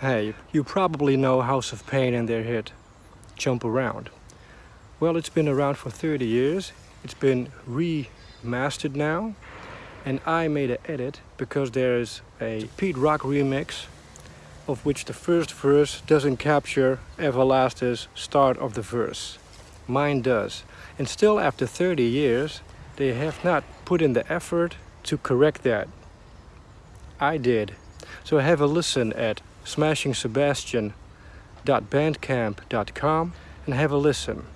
Hey, you probably know House of Pain and their hit Jump Around. Well, it's been around for 30 years. It's been remastered now. And I made an edit because there is a Pete Rock remix of which the first verse doesn't capture Everlast's start of the verse. Mine does. And still after 30 years, they have not put in the effort to correct that. I did. So have a listen at smashingsebastian.bandcamp.com and have a listen.